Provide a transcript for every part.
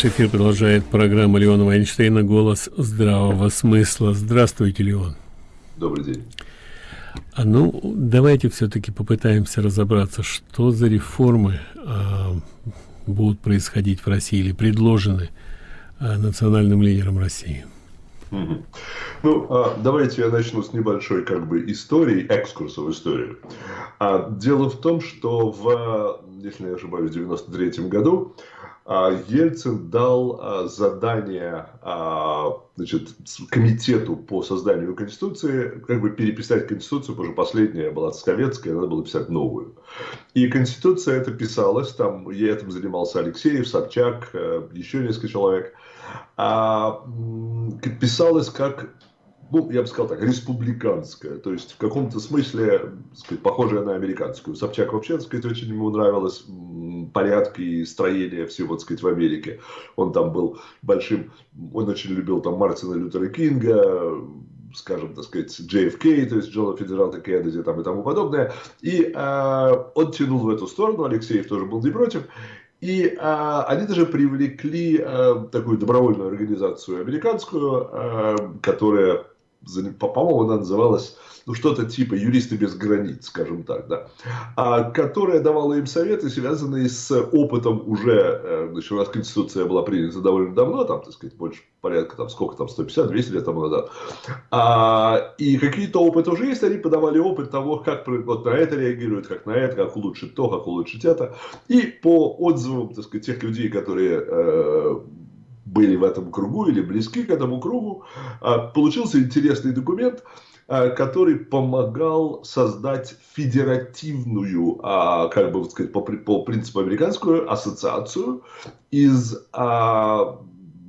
Эфир продолжает программа Леона Вайнштейна «Голос здравого смысла». Здравствуйте, Леон. Добрый день. А ну, давайте все-таки попытаемся разобраться, что за реформы а, будут происходить в России или предложены а, национальным лидером России. Ну, а, давайте я начну с небольшой как бы истории, экскурса в историю. А, дело в том, что в, если не ошибаюсь, в 93 году Ельцин дал а, задание а, значит, комитету по созданию Конституции как бы переписать Конституцию, потому что последняя была советская, надо было писать новую. И Конституция это писалась, там я этим занимался Алексеев, Собчак, еще несколько человек, писалась как ну, я бы сказал так, республиканская, то есть в каком-то смысле, сказать, похожая на американскую. Собчак вообще, так сказать, очень ему нравилось порядки и строение всего, так сказать, в Америке. Он там был большим, он очень любил там Мартина Лютера Кинга, скажем, так сказать, JFK, то есть Джона Федералта Кеннеди там и тому подобное. И э, он тянул в эту сторону, Алексеев тоже был не против. И э, они даже привлекли э, такую добровольную организацию американскую, э, которая по-моему, она называлась ну, что-то типа «Юристы без границ», скажем так, да, а, которая давала им советы, связанные с опытом уже, э, значит, у нас Конституция была принята довольно давно, там, так сказать, больше порядка, там, сколько там, 150-200 лет тому назад, а, и какие-то опыты уже есть, они подавали опыт того, как вот на это реагируют, как на это, как улучшить то, как улучшить это, и по отзывам, так сказать, тех людей, которые э, были в этом кругу или близки к этому кругу, а, получился интересный документ, а, который помогал создать федеративную, а, как бы сказать, по, по принципу американскую ассоциацию из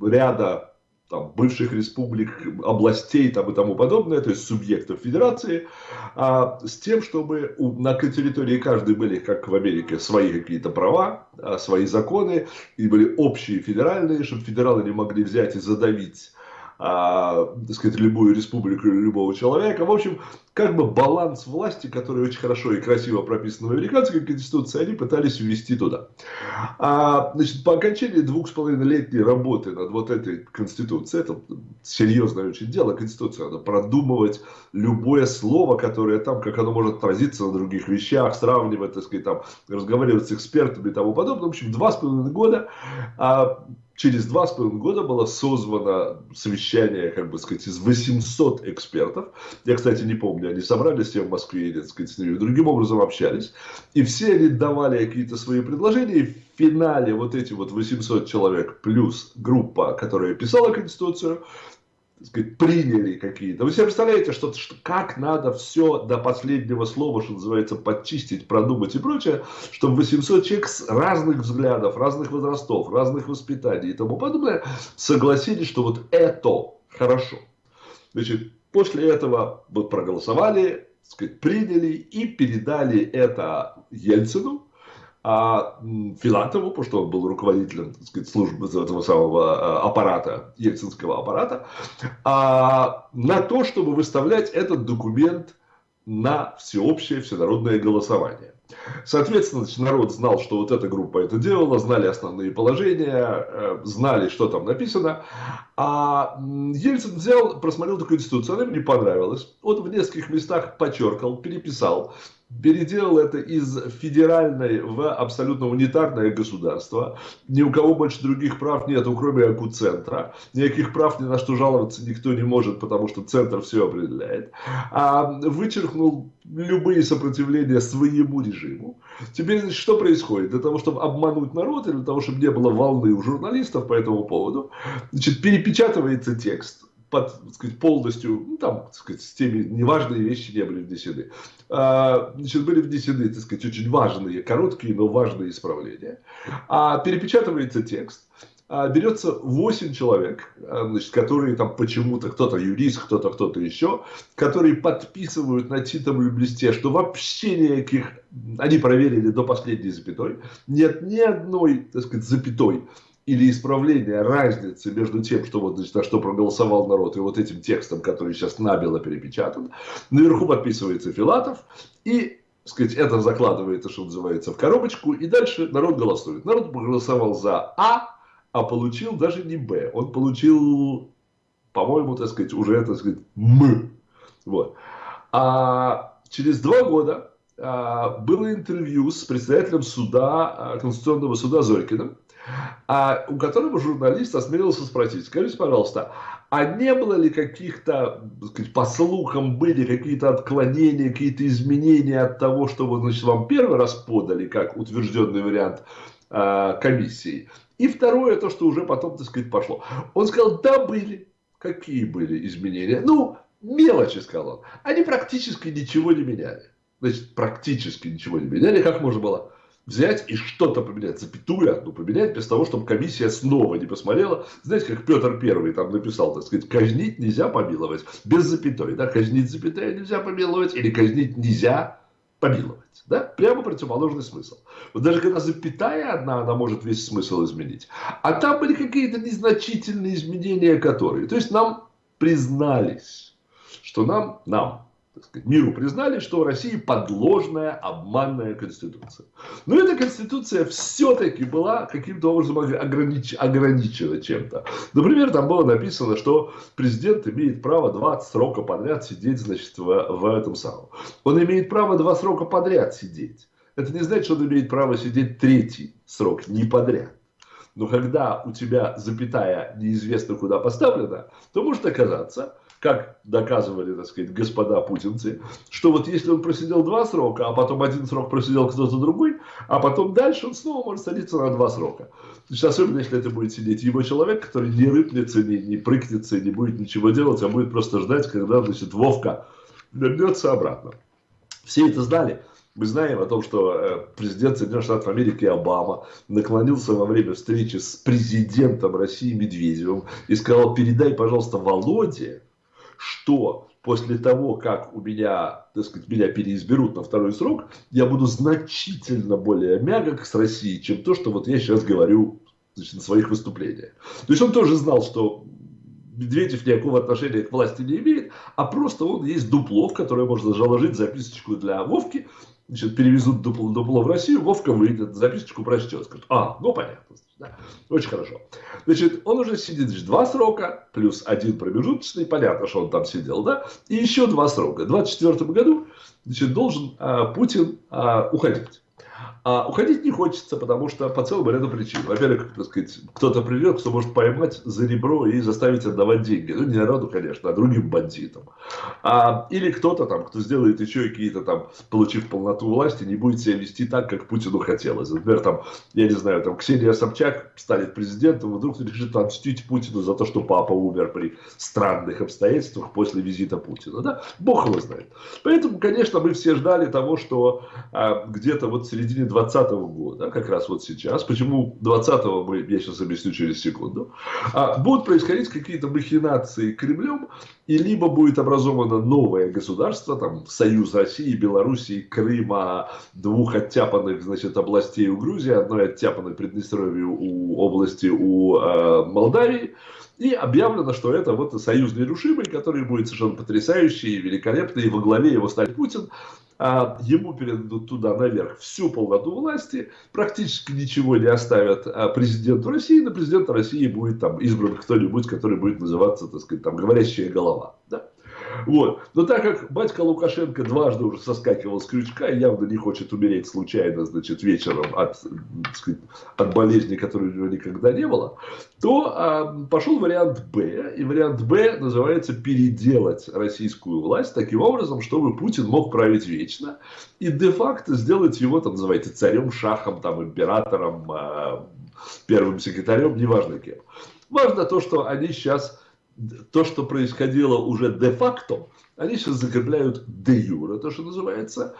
ряда там, бывших республик, областей там, и тому подобное, то есть субъектов федерации, а, с тем, чтобы у, на территории каждой были, как в Америке, свои какие-то права, а, свои законы, и были общие федеральные, чтобы федералы не могли взять и задавить а, так сказать, любую республику или любого человека. В общем, как бы баланс власти, который очень хорошо и красиво прописан в американской конституции, они пытались ввести туда. А, значит, по окончании двух с половиной летней работы над вот этой конституцией, это серьезное очень дело, конституцию надо продумывать любое слово, которое там, как оно может отразиться на других вещах, сравнивать, так сказать, там, разговаривать с экспертами и тому подобное. В общем, два с половиной года а, через два с половиной года было созвано совещание, как бы сказать, из 800 экспертов. Я, кстати, не помню, они собрались все в Москве, и, так сказать, другим образом общались. И все они давали какие-то свои предложения. И в финале вот эти вот 800 человек плюс группа, которая писала Конституцию, сказать, приняли какие-то. Вы себе представляете, что, что как надо все до последнего слова, что называется, подчистить, продумать и прочее, чтобы 800 человек с разных взглядов, разных возрастов, разных воспитаний и тому подобное согласились, что вот это хорошо. Значит, после этого вот проголосовали, сказать, приняли и передали это Ельцину, а Филатову, потому что он был руководителем так сказать, службы этого самого а, аппарата, ельцинского аппарата, а, на то, чтобы выставлять этот документ на всеобщее всенародное голосование. Соответственно, народ знал, что вот эта группа это делала, знали основные положения, э, знали, что там написано. А Ельцин взял, просмотрел эту конституцию, она ему не понравилась. Он в нескольких местах подчеркал, переписал, переделал это из федеральной в абсолютно унитарное государство. Ни у кого больше других прав нет, кроме Акуцентра. Никаких прав ни на что жаловаться никто не может, потому что центр все определяет. А вычеркнул любые сопротивления своему режиму. Теперь, значит, что происходит? Для того, чтобы обмануть народ, или для того, чтобы не было волны у журналистов по этому поводу, значит, перепечатывается текст под, так сказать, полностью, ну, там, так сказать, с теми неважные вещи не были внесены. А, значит, были внесены, так сказать, очень важные, короткие, но важные исправления. А перепечатывается текст, а, берется 8 человек, а, значит, которые там почему-то, кто-то юрист, кто-то, кто-то еще, которые подписывают на чистом листе, что вообще никаких, они проверили до последней запятой, нет ни одной, так сказать, запятой или исправление разницы между тем, что вот, значит, на что проголосовал народ, и вот этим текстом, который сейчас набело перепечатан. Наверху подписывается Филатов, и сказать, это закладывается, что называется, в коробочку, и дальше народ голосует. Народ проголосовал за А, а получил даже не Б. Он получил, по-моему, так сказать, уже, так сказать, М. Вот. А через два года а, было интервью с председателем суда, а, Конституционного суда Зорькиным, а, у которого журналист осмелился спросить, скажите, пожалуйста, а не было ли каких-то, по слухам, были какие-то отклонения, какие-то изменения от того, что вы, значит, вам первый раз подали, как утвержденный вариант э, комиссии? И второе, то, что уже потом, так сказать, пошло. Он сказал, да, были. Какие были изменения? Ну, мелочи, сказал он. Они практически ничего не меняли. Значит, практически ничего не меняли. Как можно было взять и что-то поменять, запятую одну поменять, без того, чтобы комиссия снова не посмотрела. Знаете, как Петр Первый там написал, так сказать, казнить нельзя помиловать, без запятой, да, казнить запятая нельзя помиловать, или казнить нельзя помиловать. Да? Прямо противоположный смысл. Вот даже когда запятая одна, она может весь смысл изменить. А там были какие-то незначительные изменения, которые... То есть нам признались, что нам, нам, так сказать, миру признали, что у России подложная, обманная конституция. Но эта конституция все-таки была каким-то образом огранич... ограничена чем-то. Например, там было написано, что президент имеет право 20 срока подряд сидеть, значит, в, в этом самом. Он имеет право два срока подряд сидеть. Это не значит, что он имеет право сидеть третий срок, не подряд. Но когда у тебя запятая неизвестно куда поставлена, то может оказаться, как доказывали, так сказать, господа путинцы, что вот если он просидел два срока, а потом один срок просидел кто-то другой, а потом дальше он снова может садиться на два срока. Значит, особенно если это будет сидеть его человек, который не рыпнется, не, не прыгнется, не будет ничего делать, а будет просто ждать, когда, значит, Вовка вернется обратно. Все это знали. Мы знаем о том, что э, президент Соединенных Штатов Америки Обама наклонился во время встречи с президентом России Медведевым и сказал, передай, пожалуйста, Володе, что после того, как у меня, так сказать, меня переизберут на второй срок, я буду значительно более мягок с Россией, чем то, что вот я сейчас говорю значит, на своих выступлениях. То есть он тоже знал, что Медведев никакого отношения к власти не имеет, а просто он есть дупло, в которое можно заложить записочку для Вовки, значит, перевезут дупло, дупло в Россию, Вовка выйдет, записочку прочтет, скажет, а, ну понятно. Да, очень хорошо. Значит, он уже сидит значит, два срока, плюс один промежуточный, понятно, что он там сидел, да, и еще два срока. В 2024 году значит, должен а, Путин а, уходить. А уходить не хочется, потому что по целому ряду причин. Во-первых, так сказать, кто-то придет, кто может поймать за ребро и заставить отдавать деньги. Ну, не народу, конечно, а другим бандитам. А, или кто-то там, кто сделает еще какие-то там, получив полноту власти, не будет себя вести так, как Путину хотелось. Например, там, я не знаю, там Ксения Собчак станет президентом, вдруг решит отмстить Путину за то, что папа умер при странных обстоятельствах после визита Путина. Да? Бог его знает. Поэтому, конечно, мы все ждали того, что а, где-то вот в середине 2020 года, как раз вот сейчас, почему 20-го мы, я сейчас объясню через секунду, а, будут происходить какие-то махинации Кремлем, и либо будет образовано новое государство, там, Союз России, Белоруссии, Крыма, двух оттяпанных, значит, областей у Грузии, одной оттяпанной Приднестровью у области у э, Молдавии, и объявлено, что это вот союз нерушимый, который будет совершенно потрясающий, великолепный, и во главе его станет Путин. А ему передадут туда наверх всю полноту власти, практически ничего не оставят а президенту России, на президента России будет там избран кто-нибудь, который будет называться, так сказать, там, говорящая голова. Да? Вот. Но так как батька Лукашенко дважды уже соскакивал с крючка и явно не хочет умереть случайно, значит, вечером от, сказать, от болезни, которой у него никогда не было, то а, пошел вариант Б. И вариант Б называется переделать российскую власть таким образом, чтобы Путин мог править вечно. И де-факто сделать его, там, называйте, царем, шахом, там, императором, а, первым секретарем, неважно кем. Важно то, что они сейчас то, что происходило уже де-факто, они сейчас закрепляют де-юра, то, что называется,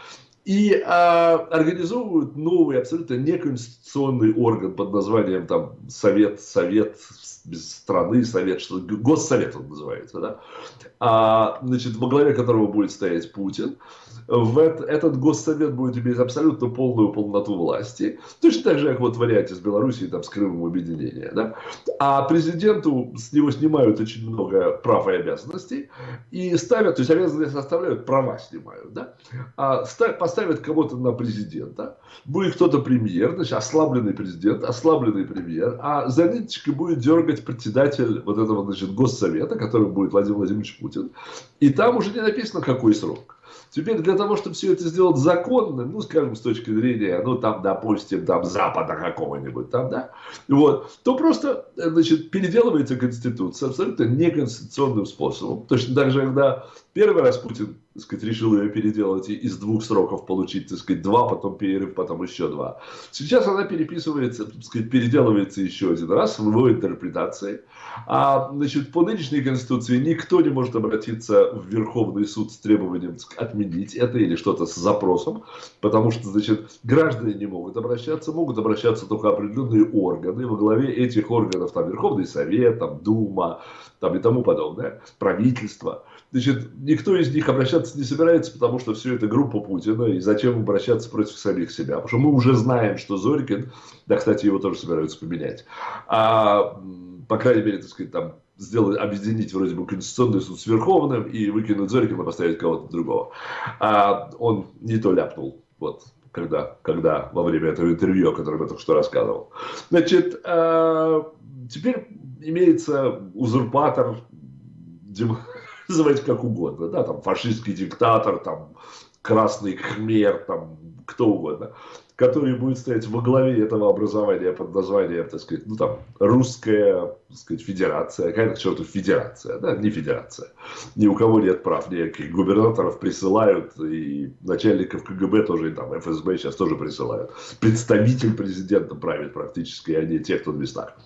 и а, организовывают новый, абсолютно неконституционный орган под названием там Совет, Совет без страны, Совет, что Госсовет он называется, да? а, значит, во главе которого будет стоять Путин в этот госсовет будет иметь абсолютно полную полноту власти. Точно так же, как вот в варианте с Белоруссией, там, с Крымом объединения. Да? А президенту с него снимают очень много прав и обязанностей. И ставят, то есть обязанности оставляют, права снимают. Да? А ставят, поставят кого-то на президента, будет кто-то премьер, значит, ослабленный президент, ослабленный премьер, а за ниточкой будет дергать председатель вот этого, значит, госсовета, который будет Владимир Владимирович Путин, и там уже не написано, какой срок. Теперь для того, чтобы все это сделать законным, ну, скажем, с точки зрения, ну, там, допустим, там, Запада какого-нибудь, там, да, вот, то просто, значит, переделывается Конституция абсолютно неконституционным способом. Точно так же, когда первый раз Путин так сказать, решил ее переделать и из двух сроков получить, так сказать, два, потом перерыв, потом еще два. Сейчас она переписывается, так сказать, переделывается еще один раз в его интерпретации. А, значит, по нынешней Конституции никто не может обратиться в Верховный суд с требованием сказать, отменить это или что-то с запросом, потому что, значит, граждане не могут обращаться, могут обращаться только определенные органы, во главе этих органов там Верховный Совет, там Дума, там и тому подобное, правительство. Значит, никто из них обращаться не собирается, потому что все это группа Путина, и зачем обращаться против самих себя? Потому что мы уже знаем, что Зорькин, да, кстати, его тоже собираются поменять, а, по крайней мере, так сказать, там, сделать, объединить вроде бы Конституционный суд с Верховным и выкинуть Зорькина, поставить кого-то другого. А он не то ляпнул, вот, когда, когда во время этого интервью, о котором я только что рассказывал. Значит, э, теперь имеется узурпатор, дем, называйте как угодно, да, там фашистский диктатор, там красный хмер, там кто угодно, который будет стоять во главе этого образования под названием, так сказать, ну там, русская, так сказать, федерация, какая-то к черту федерация, да, не федерация. Ни у кого нет прав, никаких губернаторов присылают, и начальников КГБ тоже, и там, ФСБ сейчас тоже присылают. Представитель президента правит практически, а не те, кто в местах.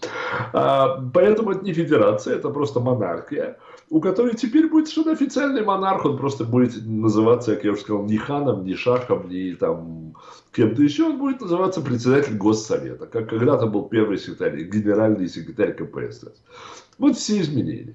А, поэтому это не федерация, это просто монархия у которой теперь будет совершенно официальный монарх, он просто будет называться, как я уже сказал, не ханом, не шахом, не там кем-то еще, он будет называться председатель Госсовета, как когда-то был первый секретарь, генеральный секретарь КПСС. Вот все изменения.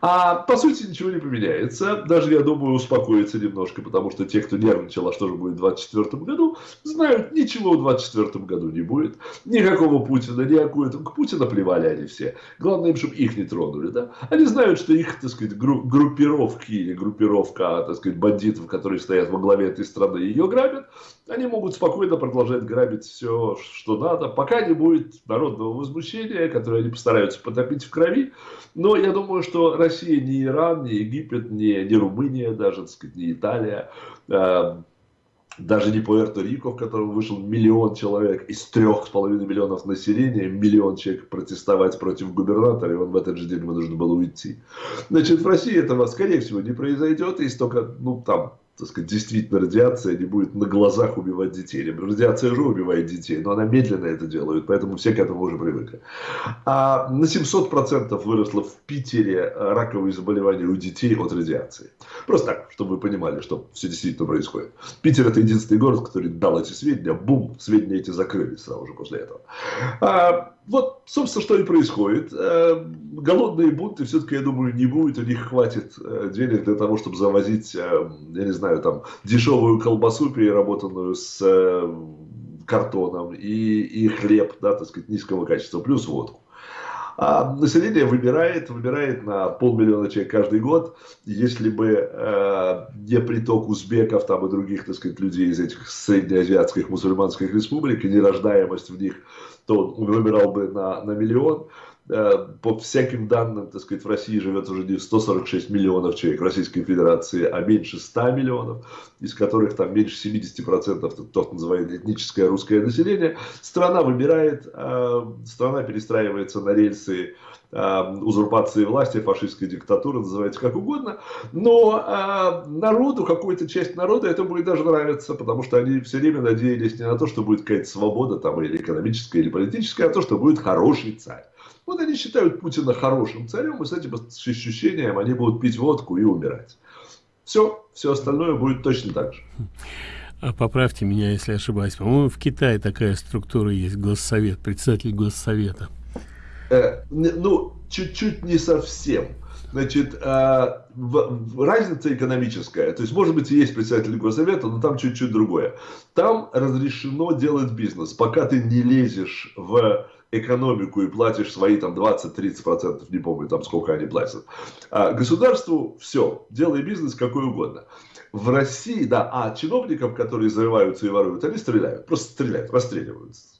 А по сути ничего не поменяется. Даже, я думаю, успокоится немножко, потому что те, кто нервничал, а что же будет в 2024 году, знают, ничего в 2024 году не будет. Никакого Путина, никакого. К Путина плевали они все. Главное им, чтобы их не тронули. Да? Они знают, что их, так сказать, группировки или группировка, так сказать, бандитов, которые стоят во главе этой страны, ее грабят. Они могут спокойно продолжать грабить все, что надо, пока не будет народного возмущения, которое они постараются потопить в крови. Но я думаю, что Россия не Иран, не Египет, не, не Румыния даже, так сказать, не Италия, э, даже не Пуэрто-Рико, в котором вышел миллион человек из трех с половиной миллионов населения, миллион человек протестовать против губернатора, и он в этот же день вынужден был уйти. Значит, в России этого, скорее всего, не произойдет, и столько, ну, там, так сказать, действительно радиация не будет на глазах убивать детей. Радиация же убивает детей, но она медленно это делает, поэтому все к этому уже привыкли. А на 700% выросло в Питере раковые заболевания у детей от радиации. Просто так, чтобы вы понимали, что все действительно происходит. Питер это единственный город, который дал эти сведения, бум, сведения эти закрылись сразу же после этого. А, вот, собственно, что и происходит. Э, голодные бунты все-таки, я думаю, не будет. У них хватит э, денег для того, чтобы завозить, э, я не знаю, там, дешевую колбасу, переработанную с картоном, и, и хлеб, да, так сказать, низкого качества, плюс водку. А население выбирает, выбирает на полмиллиона человек каждый год. Если бы э, не приток узбеков там, и других так сказать, людей из этих среднеазиатских мусульманских республик, и нерождаемость в них то он выбирал бы на, на миллион. Э, по всяким данным, так сказать, в России живет уже не 146 миллионов человек Российской Федерации, а меньше 100 миллионов, из которых там меньше 70% это то, называют этническое русское население. Страна выбирает, э, страна перестраивается на рельсы э, узурпации власти, фашистской диктатуры, называйте как угодно, но народу, какой-то часть народа это будет даже нравиться, потому что они все время надеялись не на то, что будет какая-то свобода там или экономическая, или политическая, а то, что будет хороший царь. Вот они считают Путина хорошим царем, и с этим ощущением они будут пить водку и умирать. Все, все остальное будет точно так же. А поправьте меня, если ошибаюсь. По-моему, в Китае такая структура есть, госсовет, председатель госсовета. Э, ну, чуть-чуть не совсем. Значит, э, в, в, разница экономическая. То есть, может быть, и есть председатель госсовета, но там чуть-чуть другое. Там разрешено делать бизнес. Пока ты не лезешь в экономику и платишь свои там 20-30%, не помню там сколько они платят. А государству все, делай бизнес какой угодно. В России, да, а чиновникам, которые зарываются и воруют, они стреляют, просто стреляют, расстреливаются.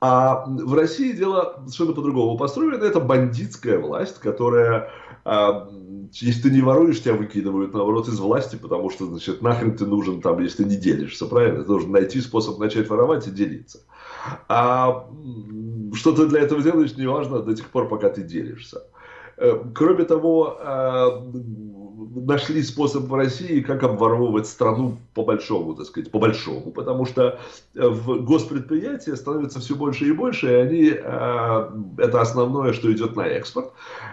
А в России дело совершенно по-другому построено. Это бандитская власть, которая, а, если ты не воруешь, тебя выкидывают, наоборот, из власти, потому что, значит, нахрен ты нужен там, если ты не делишься, правильно? Ты должен найти способ начать воровать и делиться. А что ты для этого делаешь, неважно до тех пор, пока ты делишься. Э, кроме того, а, нашли способ в России, как обворовывать страну по большому, так сказать, по большому, потому что э, в госпредприятия становится все больше и больше, и они, э, это основное, что идет на экспорт.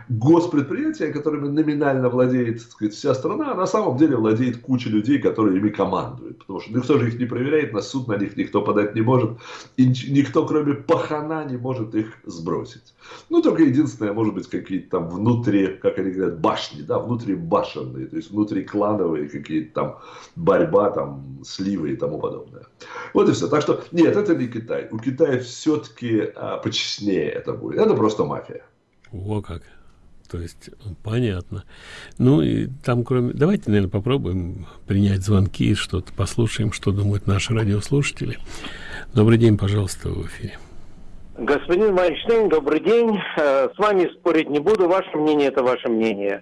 Госпредприятия, которыми номинально владеет, так сказать, вся страна, на самом деле владеет куча людей, которые ими командуют, потому что никто же их не проверяет, на суд на них никто подать не может, и никто, кроме пахана, не может их сбросить. Ну, только единственное, может быть, какие-то там внутри, как они говорят, башни, да, внутри башенные, то есть внутриклановые какие-то там борьба, там, сливы и тому подобное. Вот и все. Так что, нет, это не Китай. У Китая все-таки а, почестнее это будет. Это просто мафия. О, как. То есть, понятно. Ну, и там, кроме... Давайте, наверное, попробуем принять звонки и что-то послушаем, что думают наши радиослушатели. Добрый день, пожалуйста, в эфире. Господин Майнштейн, добрый день. Э, с вами спорить не буду. Ваше мнение – это ваше мнение.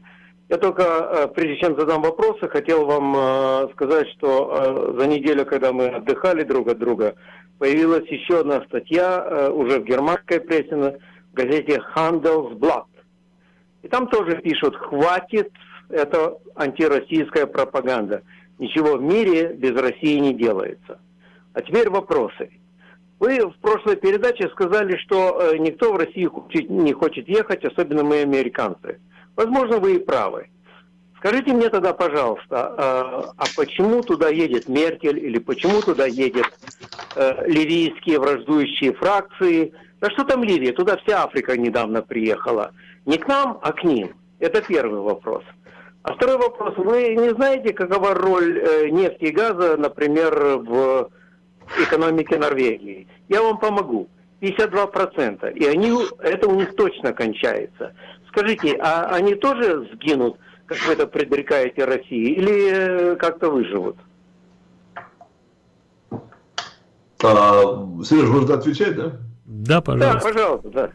Я только, э, прежде чем задам вопросы, хотел вам э, сказать, что за неделю, когда мы отдыхали друг от друга, появилась еще одна статья уже в германской прессе, в газете Handelsblatt. И там тоже пишут, хватит, это антироссийская пропаганда. Ничего в мире без России не делается. А теперь вопросы. Вы в прошлой передаче сказали, что э, никто в Россию не хочет ехать, особенно мы, американцы. Возможно, вы и правы. Скажите мне тогда, пожалуйста, э, а почему туда едет Меркель или почему туда едет э, ливийские враждующие фракции? Да что там Ливия? Туда вся Африка недавно приехала. Не к нам, а к ним. Это первый вопрос. А второй вопрос. Вы не знаете, какова роль нефти и газа, например, в экономики Норвегии. Я вам помогу. 52%. И они, это у них точно кончается. Скажите, а они тоже сгинут, как вы это предрекаете России, или э, как-то выживут? А, Сереж, можно отвечать, да? Да, пожалуйста. Да, пожалуйста, да.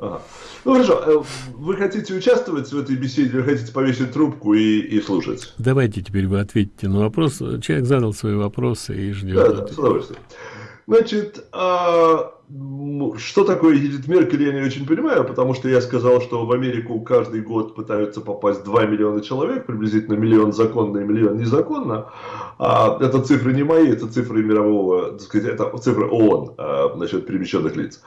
Ага. Ну хорошо, э, вы хотите участвовать в этой беседе, вы хотите повесить трубку и, и слушать? Давайте теперь вы ответите на вопрос. Человек задал свои вопросы и ждет. Да, да, с удовольствием. Значит, а, что такое едет Меркель, я не очень понимаю, потому что я сказал, что в Америку каждый год пытаются попасть 2 миллиона человек, приблизительно миллион законно и миллион незаконно. А, это цифры не мои, это цифры мирового, так сказать, это цифры ООН а, насчет перемещенных лиц.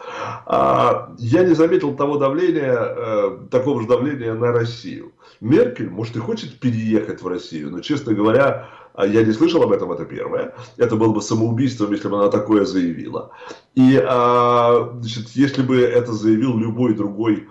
А, я не заметил того давления, а, такого же давления на Россию. Меркель, может, и хочет переехать в Россию, но, честно говоря, я не слышал об этом, это первое. Это было бы самоубийством, если бы она такое заявила. И а, значит, если бы это заявил любой другой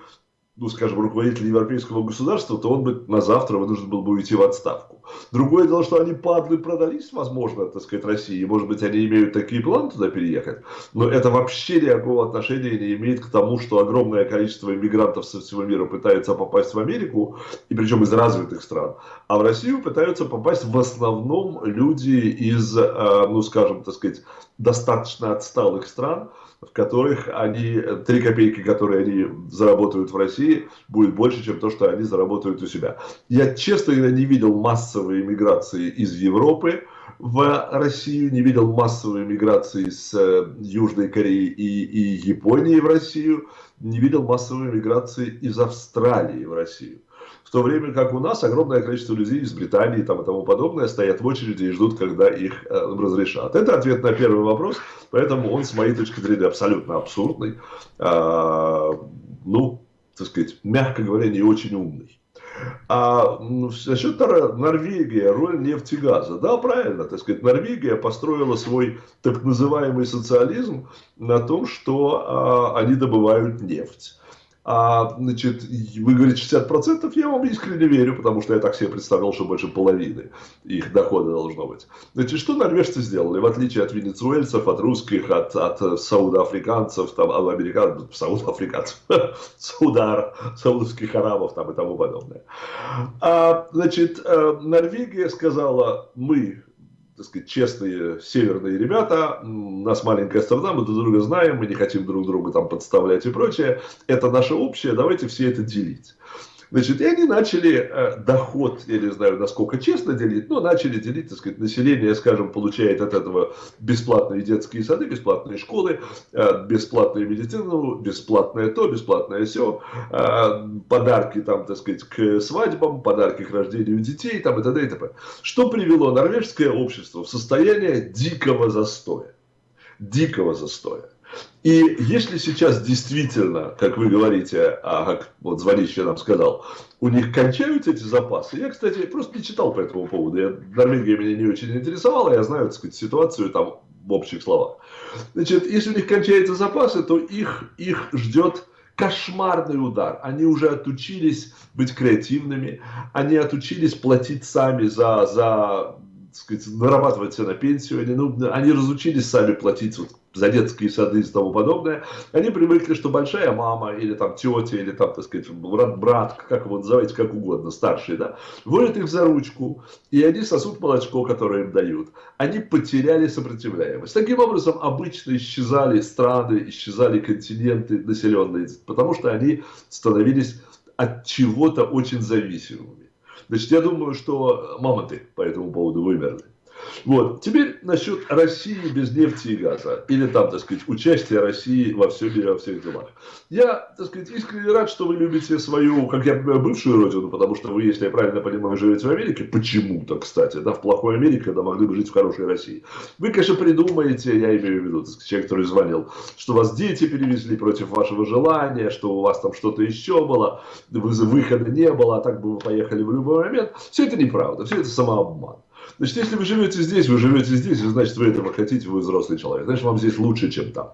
ну, скажем, руководитель европейского государства, то он бы на завтра вынужден был бы уйти в отставку. Другое дело, что они падлы продались, возможно, так сказать, России, может быть, они имеют такие планы туда переехать, но это вообще никакого отношения не имеет к тому, что огромное количество иммигрантов со всего мира пытается попасть в Америку, и причем из развитых стран, а в Россию пытаются попасть в основном люди из, э, ну, скажем, так сказать, достаточно отсталых стран, в которых они, три копейки, которые они заработают в России, будет больше, чем то, что они заработают у себя. Я, честно говоря, не видел массовой миграции из Европы в Россию, не видел массовой миграции с э, Южной Кореи и, и Японии в Россию, не видел массовой миграции из Австралии в Россию. То время как у нас огромное количество людей из Британии там, и тому подобное стоят в очереди и ждут, когда их э, разрешат. Это ответ на первый вопрос, поэтому он, с моей точки зрения, абсолютно абсурдный. А, ну, так сказать, мягко говоря, не очень умный. А насчет Норвегии, роль нефти и газа. Да, правильно, так сказать, Норвегия построила свой так называемый социализм на том, что а, они добывают нефть. А, значит, вы говорите 60%, я вам искренне верю, потому что я так себе представлял, что больше половины их дохода должно быть. Значит, что норвежцы сделали, в отличие от венесуэльцев, от русских, от, от саудафриканцев, там, от американцев, саудафриканцев, саудар, саудовских арабов там, и тому подобное. А, значит, э, Норвегия сказала, мы так сказать, честные северные ребята, нас маленькая страна, мы друг друга знаем, мы не хотим друг друга там подставлять и прочее, это наше общее, давайте все это делить. Значит, и они начали э, доход, я не знаю, насколько честно делить, но начали делить, так сказать, население, скажем, получает от этого бесплатные детские сады, бесплатные школы, э, бесплатную медицину, бесплатное то, бесплатное все, э, подарки там, так сказать, к свадьбам, подарки к рождению детей там и т.д. и т.п. Что привело норвежское общество в состояние дикого застоя? Дикого застоя. И если сейчас действительно, как вы говорите, а как вот звонящий нам сказал, у них кончаются эти запасы, я, кстати, просто не читал по этому поводу, я, Норвегия меня не очень интересовала, я знаю, так сказать, ситуацию там в общих словах. Значит, если у них кончаются запасы, то их, их ждет кошмарный удар. Они уже отучились быть креативными, они отучились платить сами за, за сказать, нарабатывать себе на пенсию, они, ну, они разучились сами платить вот, за детские сады и тому подобное, они привыкли, что большая мама или там тетя, или там, так сказать, брат, брат как его называйте, как угодно, старший, да, водят их за ручку, и они сосут молочко, которое им дают. Они потеряли сопротивляемость. Таким образом, обычно исчезали страны, исчезали континенты населенные, потому что они становились от чего-то очень зависимыми. Значит, я думаю, что мамонты по этому поводу вымерли. Вот. Теперь насчет России без нефти и газа. Или там, так сказать, участия России во всем мире, во всех делах. Я, так сказать, искренне рад, что вы любите свою, как я понимаю, бывшую родину, потому что вы, если я правильно понимаю, живете в Америке, почему-то, кстати, да, в плохой Америке, когда могли бы жить в хорошей России. Вы, конечно, придумаете, я имею в виду, сказать, человек, который звонил, что вас дети перевезли против вашего желания, что у вас там что-то еще было, выхода не было, а так бы вы поехали в любой момент. Все это неправда, все это самообман. Значит, если вы живете здесь, вы живете здесь, значит, вы этого хотите, вы взрослый человек. Значит, вам здесь лучше, чем там.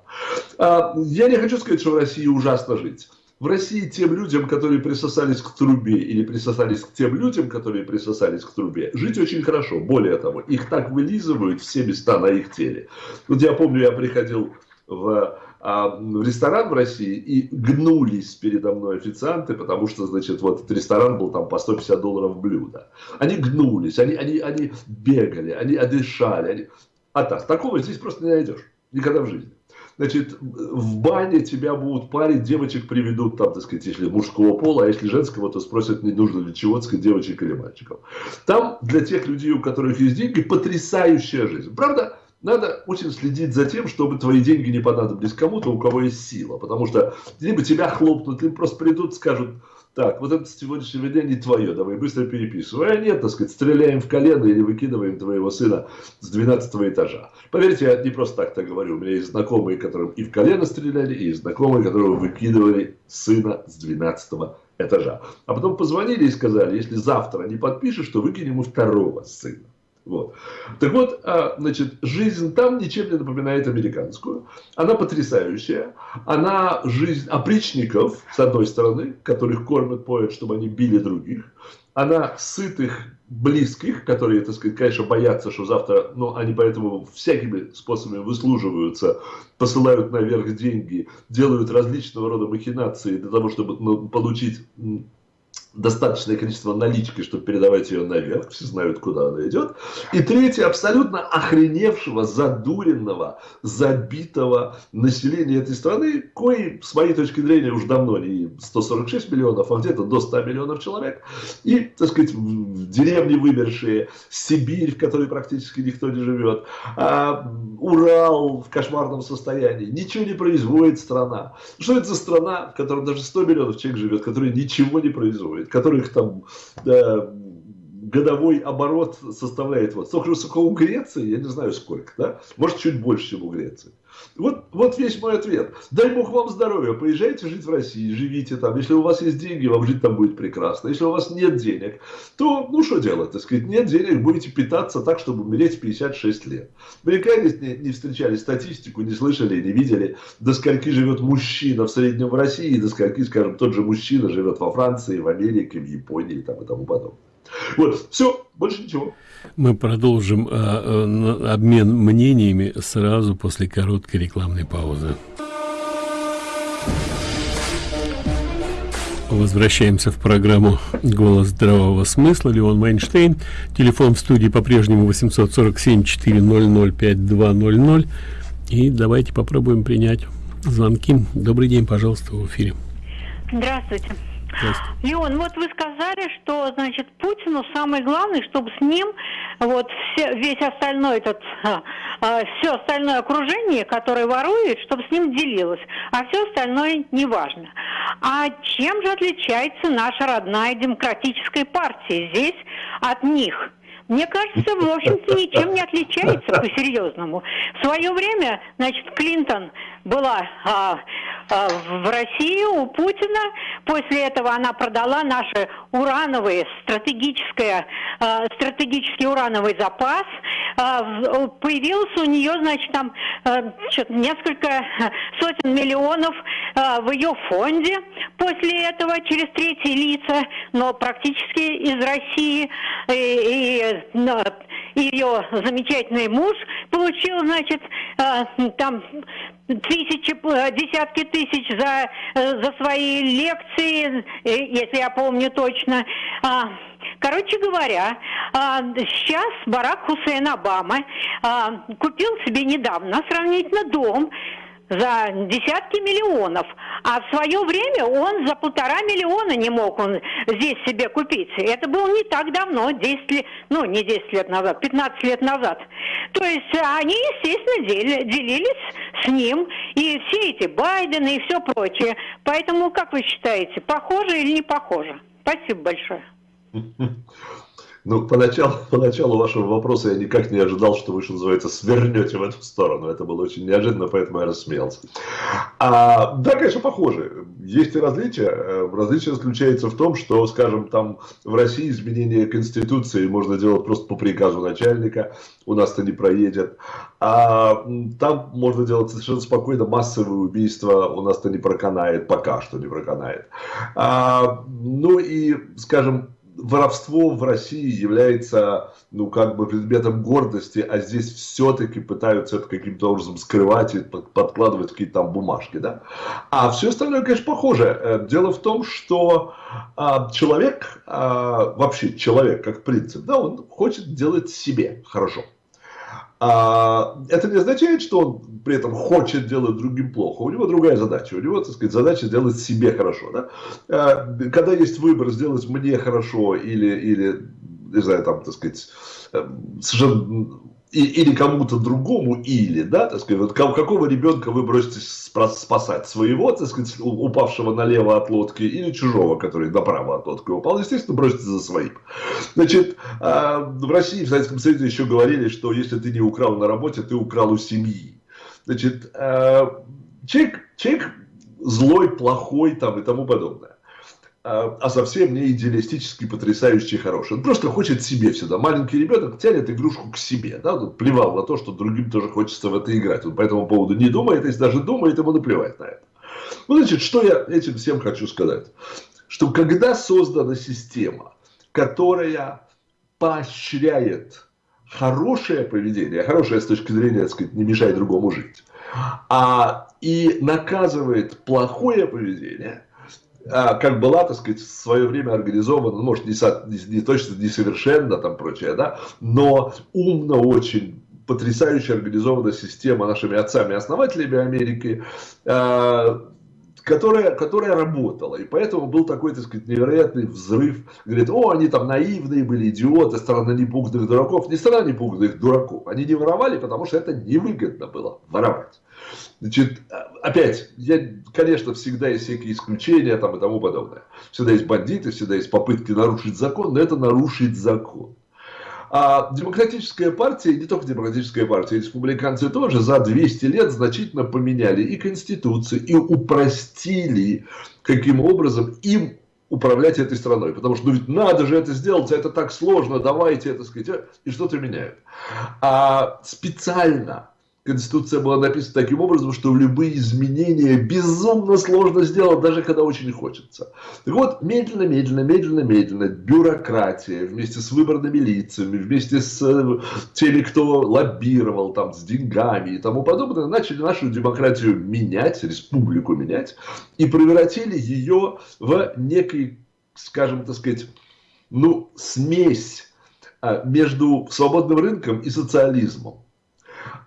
А, я не хочу сказать, что в России ужасно жить. В России тем людям, которые присосались к трубе, или присосались к тем людям, которые присосались к трубе, жить очень хорошо. Более того, их так вылизывают все места на их теле. Вот я помню, я приходил в а, в ресторан в России и гнулись передо мной официанты, потому что, значит, вот этот ресторан был там по 150 долларов блюдо. Они гнулись, они, они, они бегали, они одышали. Они... А так, такого здесь просто не найдешь. Никогда в жизни. Значит, в бане тебя будут парить, девочек приведут, там, так сказать, если мужского пола, а если женского, то спросят, не нужно для чего, сказать, девочек или мальчиков. Там для тех людей, у которых есть деньги, потрясающая жизнь. Правда, надо очень следить за тем, чтобы твои деньги не понадобились кому-то, у кого есть сила. Потому что либо тебя хлопнут, либо просто придут, скажут, так, вот это сегодняшнее день не твое, давай быстро переписывай. А нет, так сказать, стреляем в колено или выкидываем твоего сына с 12 этажа. Поверьте, я не просто так так говорю. У меня есть знакомые, которым и в колено стреляли, и знакомые, которого выкидывали сына с 12 этажа. А потом позвонили и сказали, если завтра не подпишешь, то выкинем и второго сына. Вот. Так вот, а, значит, жизнь там ничем не напоминает американскую. Она потрясающая. Она жизнь опричников, с одной стороны, которых кормят, поют, чтобы они били других. Она сытых, близких, которые, так сказать, конечно, боятся, что завтра, но они поэтому всякими способами выслуживаются, посылают наверх деньги, делают различного рода махинации для того, чтобы ну, получить достаточное количество налички, чтобы передавать ее наверх, все знают, куда она идет. И третье, абсолютно охреневшего, задуренного, забитого населения этой страны, кое, с моей точки зрения, уже давно не 146 миллионов, а где-то до 100 миллионов человек. И, так сказать, в деревне вымершие, Сибирь, в которой практически никто не живет, а, Урал в кошмарном состоянии, ничего не производит страна. Что это за страна, в которой даже 100 миллионов человек живет, которая ничего не производит? Которых там да, годовой оборот составляет вот столько же, сколько у Греции, я не знаю сколько, да? Может, чуть больше, чем у Греции. Вот, вот весь мой ответ. Дай Бог вам здоровья, поезжайте жить в России, живите там. Если у вас есть деньги, вам жить там будет прекрасно. Если у вас нет денег, то, ну что делать, так сказать, нет денег, будете питаться так, чтобы умереть в 56 лет. Никогда не, не встречали статистику, не слышали, не видели, до скольки живет мужчина в среднем в России, до скольки, скажем, тот же мужчина живет во Франции, в Америке, в Японии там, и тому подобное. Вот, все, больше ничего. Мы продолжим э, обмен мнениями сразу после короткой рекламной паузы. Возвращаемся в программу «Голос здравого смысла». Леон Майнштейн. Телефон в студии по-прежнему 847-400-5200. И давайте попробуем принять звонки. Добрый день, пожалуйста, в эфире. Здравствуйте. Леон, вот вы сказали, что, значит, Путину самое главное, чтобы с ним вот все, весь остальной этот, а, а, все остальное окружение, которое ворует, чтобы с ним делилось, а все остальное не важно. А чем же отличается наша родная демократическая партия здесь от них? Мне кажется, в общем-то, ничем не отличается по-серьезному. В свое время, значит, Клинтон была а, а, в России у Путина. После этого она продала наши урановые, стратегическое, а, стратегический урановый запас. А, появилось у нее, значит, там а, несколько сотен миллионов а, в ее фонде после этого через третьи лица, но практически из России. И, и ее замечательный муж получил, значит, э, там тысячи, э, десятки тысяч за, э, за свои лекции, если я помню точно. А, короче говоря, а, сейчас Барак Хусейн Обама а, купил себе недавно сравнительно дом за десятки миллионов. А в свое время он за полтора миллиона не мог он здесь себе купить. Это было не так давно, 10 лет, ну не 10 лет назад, 15 лет назад. То есть они, естественно, дели, делились с ним и все эти Байдены и все прочее. Поэтому, как вы считаете, похоже или не похоже? Спасибо большое. Ну, поначалу, поначалу вашего вопроса я никак не ожидал, что вы, что называется, свернете в эту сторону. Это было очень неожиданно, поэтому я рассмеялся. А, да, конечно, похоже. Есть и различия. Э, различие заключается в том, что, скажем, там в России изменение Конституции можно делать просто по приказу начальника. У нас-то не проедет. А там можно делать совершенно спокойно массовые убийства. У нас-то не проканает. Пока что не проканает. А, ну и, скажем, воровство в России является, ну, как бы предметом гордости, а здесь все-таки пытаются это каким-то образом скрывать и подкладывать какие-то там бумажки, да. А все остальное, конечно, похоже. Э, дело в том, что а, человек, а, вообще человек как принцип, да, он хочет делать себе хорошо. А, это не означает, что он при этом хочет делать другим плохо. У него другая задача. У него, так сказать, задача сделать себе хорошо. Да? А, когда есть выбор сделать мне хорошо или, или не знаю, там, так сказать, э, совершенно и, или кому-то другому, или, да, так сказать, вот какого ребенка вы броситесь спасать, своего, так сказать, упавшего налево от лодки, или чужого, который направо от лодки упал, естественно, броситесь за своим. Значит, а, в России, в Советском Союзе еще говорили, что если ты не украл на работе, ты украл у семьи. Значит, а, человек, человек злой, плохой там и тому подобное. А, а совсем не идеалистически потрясающий хороший. Он просто хочет себе всегда. Маленький ребенок тянет игрушку к себе. Да? Он плевал на то, что другим тоже хочется в это играть. Он по этому поводу не думает, если даже думает, ему наплевать на это. Ну, значит, что я этим всем хочу сказать? Что когда создана система, которая поощряет хорошее поведение, хорошее с точки зрения, так сказать, не мешает другому жить, а и наказывает плохое поведение – как была, так сказать, в свое время организована, ну, может, не, со, не, не точно, несовершенно там прочее, да, но умно очень, потрясающе организована система нашими отцами-основателями Америки, э, которая, которая работала. И поэтому был такой, так сказать, невероятный взрыв. Говорит, о, они там наивные были, идиоты, страна непуганных дураков. Не страна непуганных дураков. Они не воровали, потому что это невыгодно было воровать. Значит, опять, я, конечно, всегда есть всякие исключения там и тому подобное. Всегда есть бандиты, всегда есть попытки нарушить закон, но это нарушить закон. А демократическая партия, не только демократическая партия, республиканцы тоже за 200 лет значительно поменяли и конституцию, и упростили, каким образом им управлять этой страной. Потому что, ну ведь надо же это сделать, а это так сложно, давайте это сказать, и что-то меняют. А специально Конституция была написана таким образом, что любые изменения безумно сложно сделать, даже когда очень хочется. Так вот, медленно, медленно, медленно, медленно, бюрократия вместе с выборными лицами, вместе с э, теми, кто лоббировал там с деньгами и тому подобное, начали нашу демократию менять, республику менять, и превратили ее в некий, скажем так сказать, ну, смесь а, между свободным рынком и социализмом.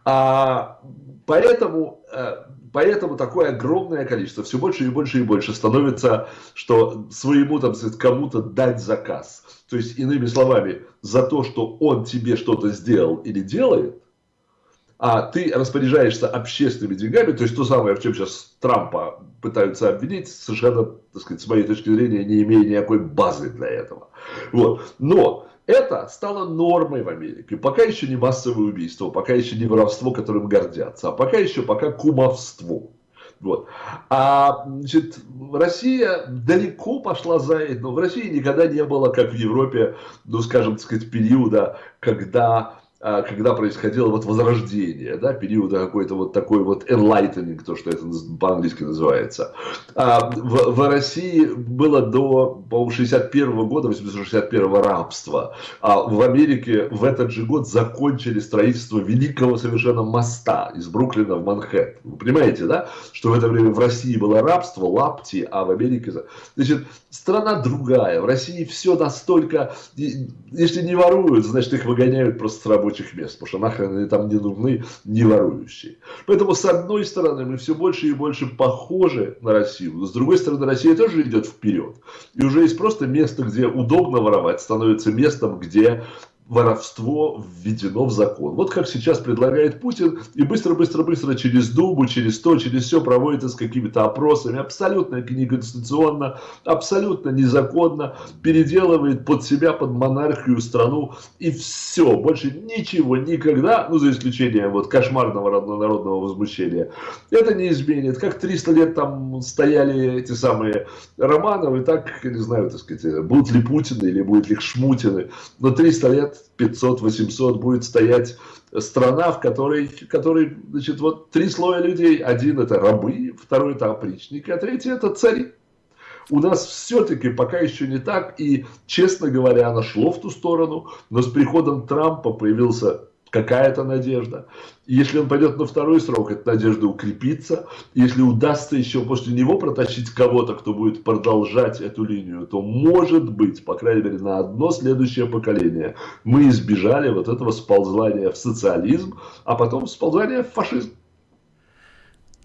А, поэтому, э, поэтому такое огромное количество, все больше и больше и больше становится, что своему там кому-то дать заказ. То есть, иными словами, за то, что он тебе что-то сделал или делает, а ты распоряжаешься общественными деньгами, то есть то самое, в чем сейчас Трампа пытаются обвинить, совершенно, так сказать, с моей точки зрения, не имея никакой базы для этого. Вот. Но это стало нормой в Америке. Пока еще не массовое убийство, пока еще не воровство, которым гордятся, а пока еще пока кумовство. Вот. А значит, Россия далеко пошла за это, но в России никогда не было, как в Европе, ну, скажем, так сказать, периода, когда когда происходило вот возрождение, да, периода какой-то вот такой вот enlightening, то, что это по-английски называется. А в, в России было до, по-моему, 61 года, 861 рабства, а в Америке в этот же год закончили строительство великого совершенно моста из Бруклина в Манхэттен. Вы понимаете, да, что в это время в России было рабство, лапти, а в Америке... Значит, страна другая, в России все настолько... Если не воруют, значит, их выгоняют просто с работы рабочих мест, потому что нахрен они там не нужны, не ворующие. Поэтому, с одной стороны, мы все больше и больше похожи на Россию, но с другой стороны, Россия тоже идет вперед. И уже есть просто место, где удобно воровать, становится местом, где воровство введено в закон. Вот как сейчас предлагает Путин, и быстро-быстро-быстро через Думу, через то, через все проводит с какими-то опросами, абсолютно неконституционно, абсолютно незаконно, переделывает под себя, под монархию страну, и все, больше ничего никогда, ну за исключением вот кошмарного народного возмущения, это не изменит. Как 300 лет там стояли эти самые Романовы, так, не знаю, так сказать, будут ли Путины или будут ли Шмутины, но 300 лет 500-800 будет стоять страна, в которой, которой значит, вот три слоя людей. Один это рабы, второй это опричники, а третий это цари. У нас все-таки пока еще не так, и, честно говоря, оно шло в ту сторону, но с приходом Трампа появился какая-то надежда. И если он пойдет на второй срок, эта надежда укрепится. Если удастся еще после него протащить кого-то, кто будет продолжать эту линию, то может быть, по крайней мере, на одно следующее поколение мы избежали вот этого сползания в социализм, а потом сползания в фашизм.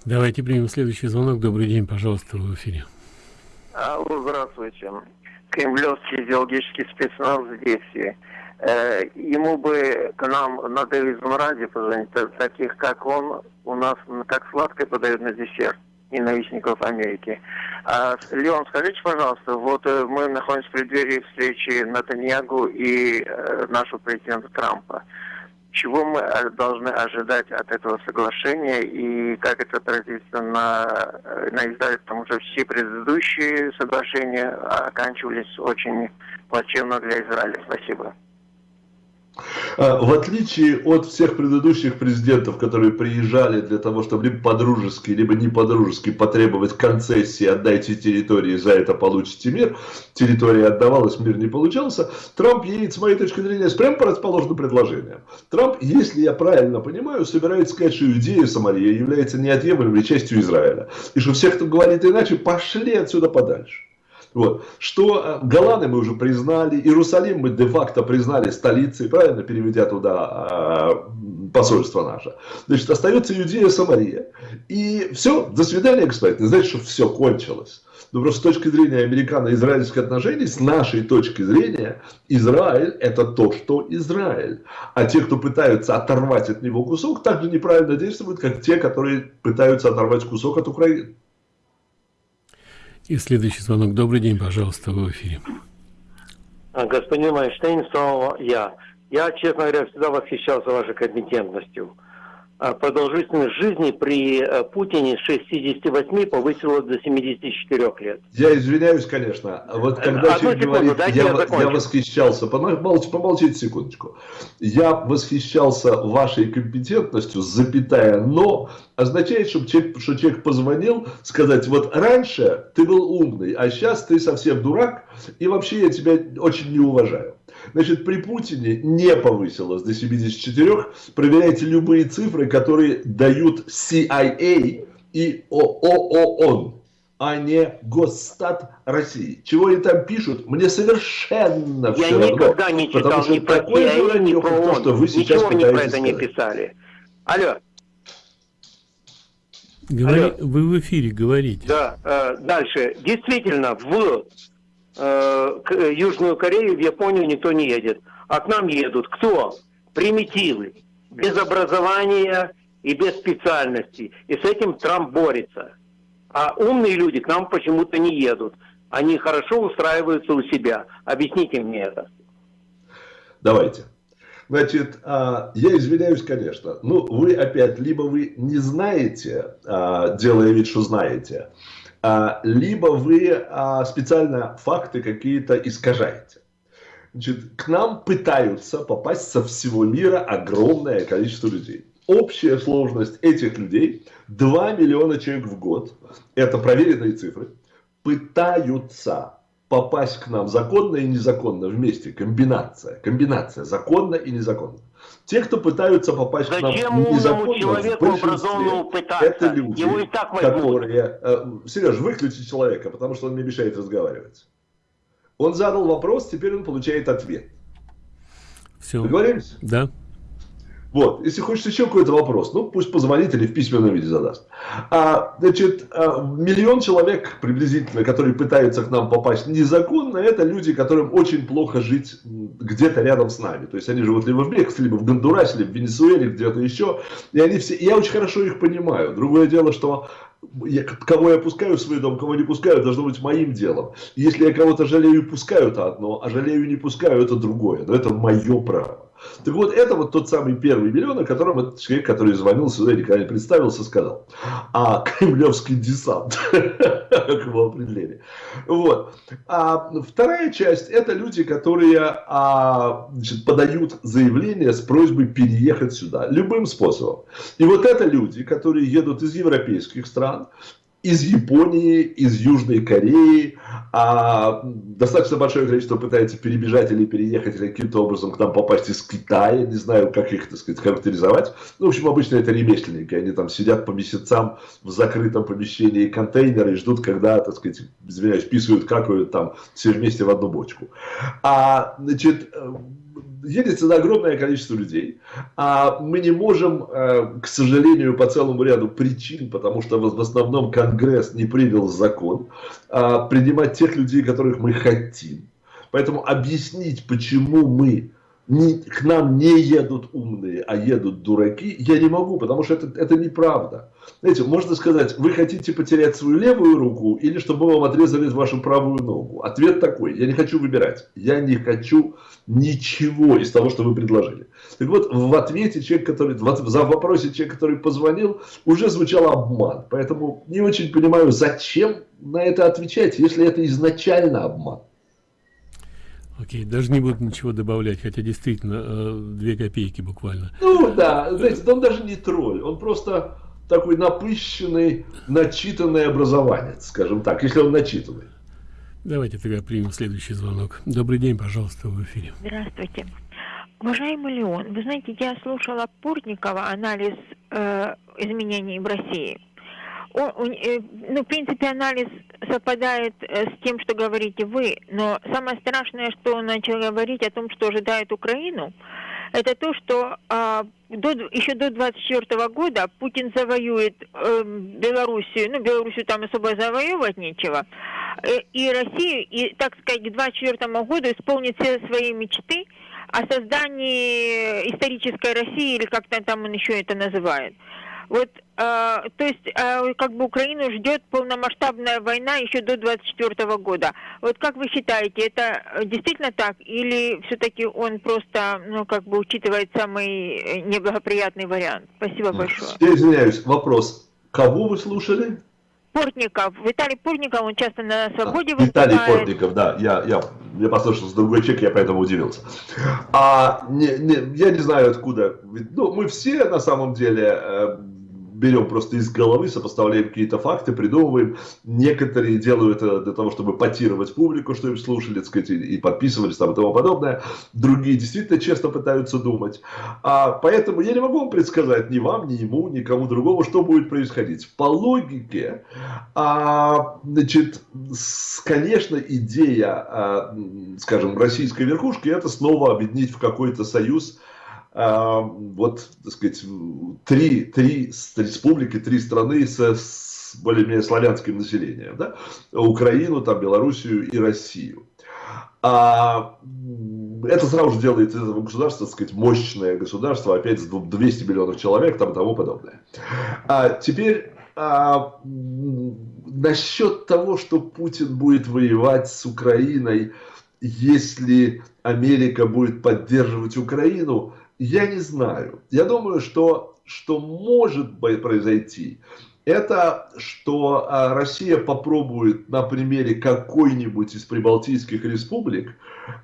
Давайте примем следующий звонок. Добрый день, пожалуйста, в эфире. Алло, здравствуйте. Кремлевский идеологический спецназ в действии. Э, ему бы к нам на Телевизон Ради позвонить, таких как он, у нас как сладкое подают на десерт ненавистников Америки. А, Леон, скажите, пожалуйста, вот э, мы находимся в преддверии встречи Натаньягу и э, нашего президента Трампа. Чего мы э, должны ожидать от этого соглашения и как это отразится на, на Израиле, потому что все предыдущие соглашения оканчивались очень плачевно для Израиля. Спасибо. А, в отличие от всех предыдущих президентов, которые приезжали для того, чтобы либо по-дружески, либо не по-дружески потребовать концессии, отдайте территории, за это получите мир, территория отдавалась, мир не получался, Трамп едет, с моей точки зрения, с прямо противоположным предложением. Трамп, если я правильно понимаю, собирается сказать, что идея Самария является неотъемлемой частью Израиля. И что всех, кто говорит иначе, пошли отсюда подальше. Вот. Что э, Голланы мы уже признали, Иерусалим мы де-факто признали столицей, правильно, переведя туда посольство наше. Значит, остается Иудея, Самария. И все, до свидания, господин. Не значит, что все кончилось. Но просто с точки зрения американо-израильских отношений, с нашей точки зрения, Израиль это то, что Израиль. А те, кто пытаются оторвать от него кусок, также неправильно действуют, как те, которые пытаются оторвать кусок от Украины. И следующий звонок. Добрый день, пожалуйста, в эфире. А, господин Майнштейн, снова я. Я, честно говоря, всегда восхищался вашей компетентностью. А продолжительность жизни при э, Путине с 68 повысила до 74 лет. Я извиняюсь, конечно. Вот когда человек говорит, я, я, я восхищался, помолчите, помолчите секундочку. Я восхищался вашей компетентностью, запятая, но означает, что человек, что человек позвонил, сказать, вот раньше ты был умный, а сейчас ты совсем дурак, и вообще я тебя очень не уважаю. Значит, при Путине не повысилось до 74. Проверяйте любые цифры, которые дают CIA и ООН а не Госстат России. Чего они там пишут, мне совершенно Я все никогда равно. не читал ни про CIA, ни про ООН. Что вы сейчас Ничего они про это сказать. не писали. Алло. Говори, Алло. Вы в эфире говорите. Да, э, дальше. Действительно, в Э, э, Южную Корею, в Японию никто не едет. А к нам едут кто? Примитивы, без образования и без специальности. И с этим Трамп борется. А умные люди к нам почему-то не едут. Они хорошо устраиваются у себя. Объясните мне это. Давайте. Значит, а, я извиняюсь, конечно. Ну, вы опять, либо вы не знаете, а, делая вид, что знаете, либо вы а, специально факты какие-то искажаете. Значит, к нам пытаются попасть со всего мира огромное количество людей. Общая сложность этих людей 2 миллиона человек в год, это проверенные цифры, пытаются попасть к нам законно и незаконно вместе. Комбинация. Комбинация. Законно и незаконно. Те, кто пытаются попасть Зачем к нам незаконно, человеку образованному пытаться? Это люди, Его и так которые... Э, Сереж, выключи человека, потому что он мне мешает разговаривать. Он задал вопрос, теперь он получает ответ. Все. Договорились? Да. Вот, если хочешь еще какой-то вопрос, ну пусть позвонит или в письменном виде задаст. А, значит, а, миллион человек приблизительно, которые пытаются к нам попасть незаконно, это люди, которым очень плохо жить где-то рядом с нами. То есть они живут либо в Мексике, либо в Гондурасе, либо в Венесуэле, где-то еще. И они все, я очень хорошо их понимаю. Другое дело, что я, кого я пускаю в свой дом, кого не пускаю, должно быть моим делом. Если я кого-то жалею пускаю, это одно, а жалею не пускаю, это другое. Но это мое право. Так вот, это вот тот самый первый миллион, о котором этот человек, который звонил сюда, никогда не представился, сказал. А кремлевский десант, как его определение. Вот. А вторая часть, это люди, которые а, значит, подают заявление с просьбой переехать сюда любым способом. И вот это люди, которые едут из европейских стран, из Японии, из Южной Кореи. А достаточно большое количество пытается перебежать или переехать, или каким-то образом к нам попасть из Китая. Не знаю, как их, так сказать, характеризовать. Ну, в общем, обычно это ремесленники. Они там сидят по месяцам в закрытом помещении контейнера и ждут, когда, так сказать, извиняюсь, писают, какают там все вместе в одну бочку. А, значит, едет сюда огромное количество людей, а мы не можем, э, к сожалению, по целому ряду причин, потому что в основном Конгресс не принял закон, а, принимать тех людей, которых мы хотим. Поэтому объяснить, почему мы не, к нам не едут умные, а едут дураки, я не могу, потому что это, это неправда. Знаете, можно сказать, вы хотите потерять свою левую руку или чтобы вам отрезали вашу правую ногу. Ответ такой, я не хочу выбирать. Я не хочу ничего из того, что вы предложили. Так вот, в ответе человек, который, за вопросе человек, который позвонил, уже звучал обман. Поэтому не очень понимаю, зачем на это отвечать, если это изначально обман. Окей, даже не буду ничего добавлять, хотя действительно э, две копейки буквально. Ну да, знаете, он даже не тролль, он просто такой напыщенный, начитанный образованец, скажем так, если он начитанный. Давайте тогда примем следующий звонок. Добрый день, пожалуйста, в эфире. Здравствуйте. Уважаемый Леон, вы знаете, я слушала Портникова анализ э, изменений в России он, он, э, ну, в принципе, анализ совпадает э, с тем, что говорите вы, но самое страшное, что он начал говорить о том, что ожидает Украину, это то, что а, до, еще до 24 года Путин завоюет э, Белоруссию, ну, Белоруссию там особо завоевывать нечего, э, и Россию, и, так сказать, к 24 году исполнит все свои мечты о создании исторической России, или как-то там он еще это называет. Вот, э, то есть, э, как бы Украину ждет полномасштабная война еще до 24 года. Вот как вы считаете, это действительно так? Или все-таки он просто, ну, как бы учитывает самый неблагоприятный вариант? Спасибо большое. Я извиняюсь, вопрос. Кого вы слушали? Портников, Виталий Портников, он часто на свободе а, выступает. Виталий Портников, да, я, я, я послушал с другой человек, я поэтому удивился. А, не, не, я не знаю откуда, ну, мы все на самом деле э, берем просто из головы, сопоставляем какие-то факты, придумываем. Некоторые делают это для того, чтобы потировать публику, что им слушали, так сказать, и подписывались там и тому подобное. Другие действительно честно пытаются думать. А, поэтому я не могу вам предсказать ни вам, ни ему, ни кому другому, что будет происходить. По логике, а, значит, с, конечно, идея, а, скажем, российской верхушки, это снова объединить в какой-то союз вот, так сказать, три, три республики, три страны с, более-менее славянским населением, да? Украину, там, Белоруссию и Россию. А, это сразу же делает из этого государства, так сказать, мощное государство, опять с 200 миллионов человек, там тому подобное. А теперь а, насчет того, что Путин будет воевать с Украиной, если Америка будет поддерживать Украину, я не знаю. Я думаю, что, что может произойти, это что а, Россия попробует на примере какой-нибудь из прибалтийских республик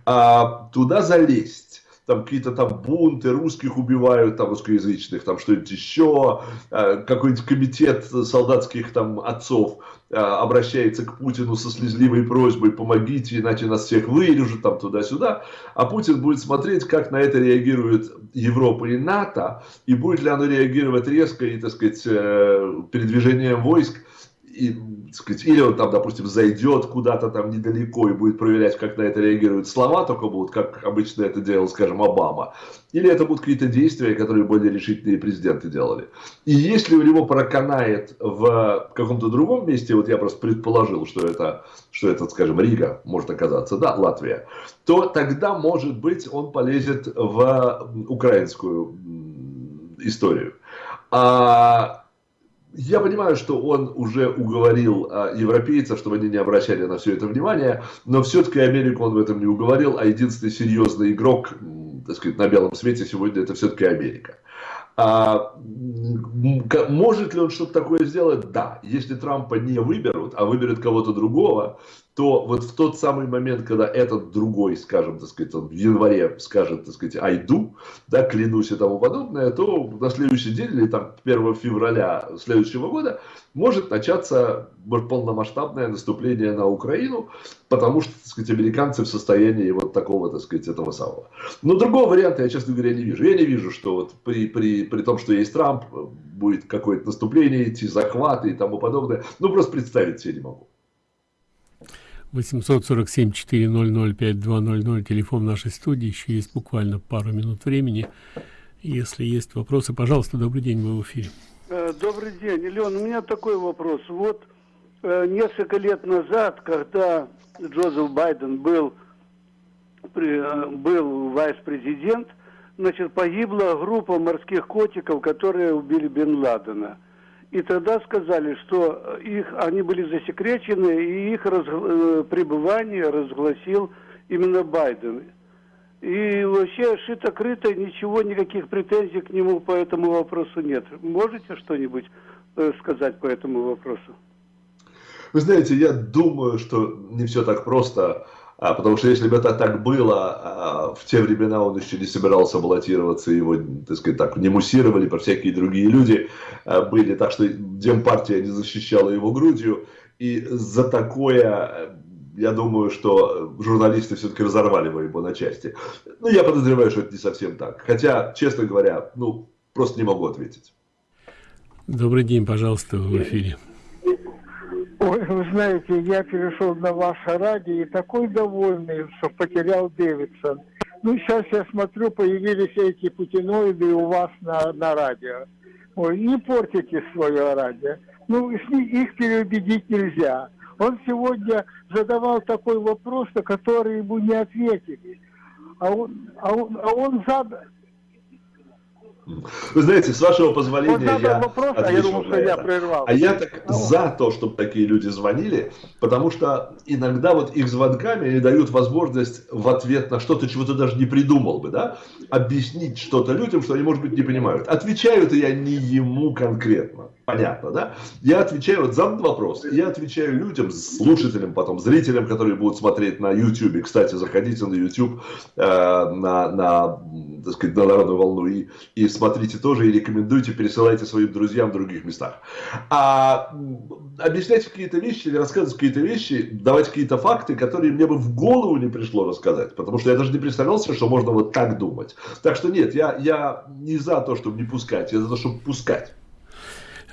а, туда залезть там какие-то там бунты, русских убивают, там русскоязычных, там что-нибудь еще, а, какой-нибудь комитет солдатских там отцов а, обращается к Путину со слезливой просьбой «помогите, иначе нас всех вырежут», там туда-сюда, а Путин будет смотреть, как на это реагирует Европа и НАТО, и будет ли оно реагировать резко и, так сказать, э, передвижением войск, и, сказать, или он там, допустим, зайдет куда-то там недалеко и будет проверять, как на это реагируют слова, только будут, как обычно это делал, скажем, Обама. Или это будут какие-то действия, которые более решительные президенты делали. И если у него проканает в каком-то другом месте, вот я просто предположил, что это, что это, скажем, Рига может оказаться, да, Латвия, то тогда, может быть, он полезет в украинскую историю. А я понимаю, что он уже уговорил а, европейцев, чтобы они не обращали на все это внимание, но все-таки Америку он в этом не уговорил, а единственный серьезный игрок, так сказать, на белом свете сегодня это все-таки Америка. А, может ли он что-то такое сделать? Да. Если Трампа не выберут, а выберут кого-то другого, то вот в тот самый момент, когда этот другой, скажем, так сказать, он в январе скажет, так сказать, айду, да, клянусь и тому подобное, то на следующий день или там 1 февраля следующего года может начаться полномасштабное наступление на Украину, потому что, так сказать, американцы в состоянии вот такого, так сказать, этого самого. Но другого варианта я, честно говоря, не вижу. Я не вижу, что вот при, при, при том, что есть Трамп, будет какое-то наступление идти, захваты и тому подобное. Ну, просто представить себе не могу. 847-400-5200, телефон нашей студии, еще есть буквально пару минут времени. Если есть вопросы, пожалуйста, добрый день, вы в эфире. Э, добрый день, Леон, у меня такой вопрос. Вот э, несколько лет назад, когда Джозеф Байден был, э, был вайс-президент, значит, погибла группа морских котиков, которые убили Бен Ладена. И тогда сказали, что их, они были засекречены, и их раз, э, пребывание разгласил именно Байден. И вообще шито-крыто, ничего, никаких претензий к нему по этому вопросу нет. Можете что-нибудь э, сказать по этому вопросу? Вы знаете, я думаю, что не все так просто. А, потому что если бы это так было, а, в те времена он еще не собирался баллотироваться, его, так сказать, так не муссировали, по всякие другие люди а, были, так что Демпартия не защищала его грудью, и за такое, я думаю, что журналисты все-таки разорвали бы его на части. Ну, я подозреваю, что это не совсем так. Хотя, честно говоря, ну, просто не могу ответить. Добрый день, пожалуйста, в эфире. Ой, вы знаете, я перешел на ваше радио и такой довольный, что потерял Дэвидсон. Ну, сейчас я смотрю, появились эти путиноиды у вас на, на радио. Ой, не портите свое радио. Ну, их переубедить нельзя. Он сегодня задавал такой вопрос, на который ему не ответили. А он, а он, а он задал... Вы знаете, с вашего позволения вот я вопрос, а я думал, что я прервал. А я так а за то, чтобы такие люди звонили, потому что иногда вот их звонками они дают возможность в ответ на что-то, чего ты даже не придумал бы, да, объяснить что-то людям, что они, может быть, не понимают. Отвечаю-то я не ему конкретно. Понятно, да? Я отвечаю, вот задан вопрос, я отвечаю людям, слушателям, потом зрителям, которые будут смотреть на YouTube. Кстати, заходите на YouTube, э, на, на, так сказать, на народную волну и, и смотрите тоже, и рекомендуйте, пересылайте своим друзьям в других местах. А объяснять какие-то вещи или рассказывать какие-то вещи, давать какие-то факты, которые мне бы в голову не пришло рассказать, потому что я даже не представлял себе, что можно вот так думать. Так что нет, я, я не за то, чтобы не пускать, я за то, чтобы пускать.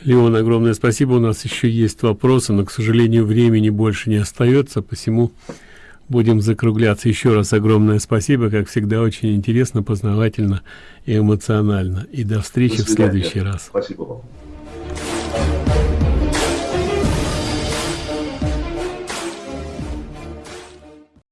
Леон, огромное спасибо. У нас еще есть вопросы, но, к сожалению, времени больше не остается, посему будем закругляться. Еще раз огромное спасибо. Как всегда, очень интересно, познавательно и эмоционально. И до встречи до в следующий раз. Спасибо вам.